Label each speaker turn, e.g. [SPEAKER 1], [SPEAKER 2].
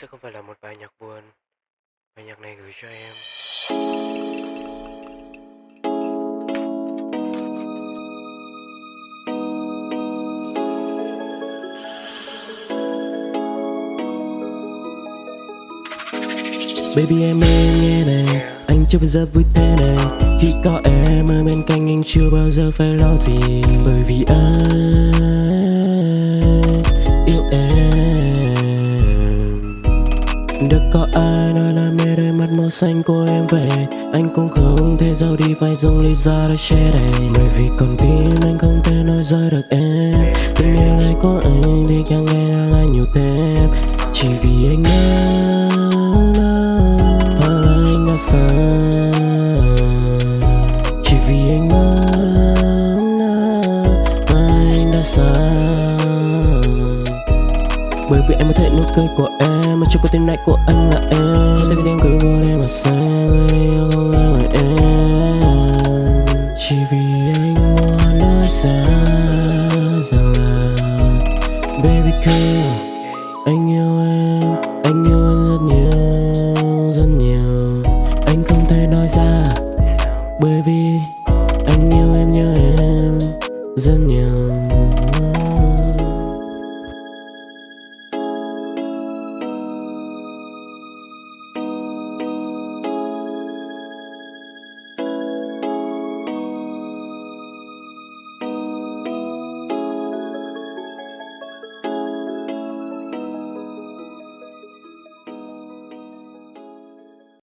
[SPEAKER 1] sẽ không phải là một bài nhạc buồn. Bài nhạc này gửi cho em.
[SPEAKER 2] Baby em ơi nghe này. Anh chưa bao giờ vui thế này. Khi có em ở bên cạnh anh chưa bao giờ phải lo gì. Bởi vì anh được có ai nói là mê đôi mắt màu xanh của em về Anh cũng không thể giấu đi phải dùng lý do để che đậy Bởi vì còn tim anh không thể nói rời được em Tình yêu này của anh thì càng ngày càng lại nhiều thêm Chỉ vì anh nhớ anh đã xa Chỉ Bởi vì em có thể nụ cười của em, Mà trong con tim này của anh là em. Thế cái đêm cứ gọi em mà xem Yêu không em là em? Chỉ vì anh muốn nói ra Rằng là, Baby girl, Anh yêu em, Anh yêu em rất nhiều Rất nhiều. Anh không thể nói ra, Bởi vì Anh yêu em như em, Rất nhiều.